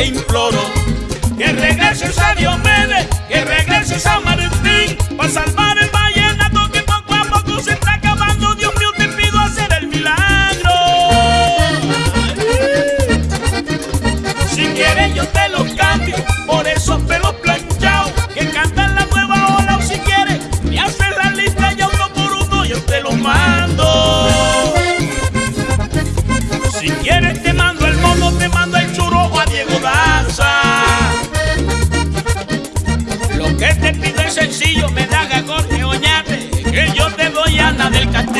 te imploro que regreses a Diomedes, que regreses a Martín, para salvar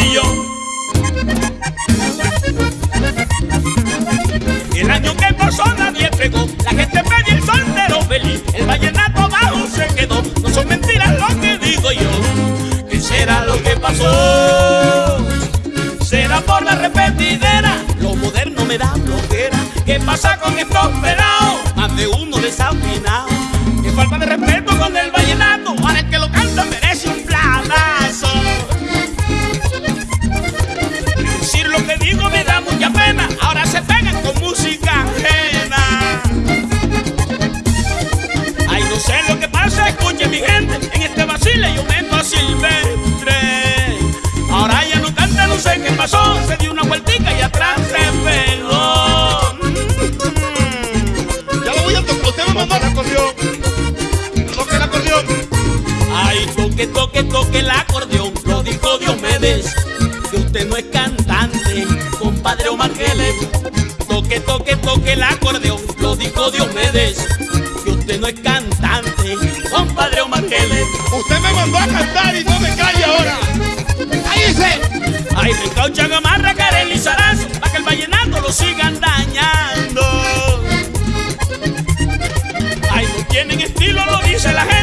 Castillo. El año que pasó nadie pegó, la gente pedía el soltero feliz, el vallenato abajo se quedó, no son mentiras lo que digo yo, ¿qué será lo que pasó? Será por la repetidera, lo moderno me da bloquera, ¿qué pasa con estos Ay, toque, toque, toque el acordeón, lo dijo Diomedes, que usted no es cantante, compadre Omar Geles. Toque, toque, toque el acordeón, lo dijo Diomedes, que usted no es cantante, compadre Omar Geles. Usted me mandó a cantar y no me calle ahora. ¡Cállese! Ay, recaucha gamarra, Karen Lizarazo, para que el vallenato lo sigan dañando. Ay, no tienen estilo, lo dice la gente,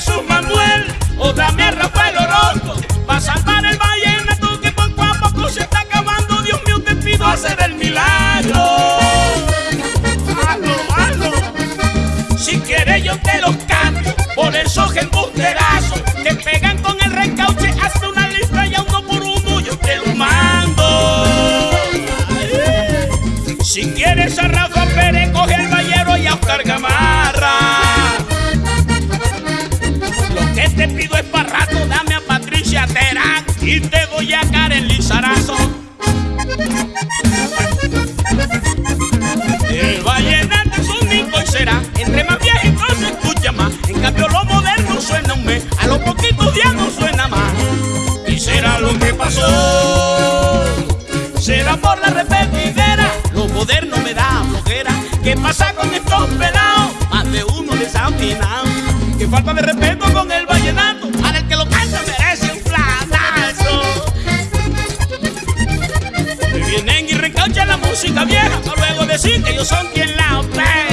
Jesús Manuel o dame a Rafael Orozco para salvar el vallenato que poco a poco se está acabando. Dios mío, te pido hacer el milagro. Si quieres yo te los cambio por esos embusterazos que pegan con el recauche. Hazme una lista y a uno por uno yo te lo mando. Si quieres por la repetidera. Lo moderno me da flojera. ¿Qué pasa con estos pelados? Más de uno desafinado. Que falta de respeto con el vallenato. Para el que lo canta merece un planazo. Que vienen y recauchan la música vieja para luego decir que ellos son quien la opera.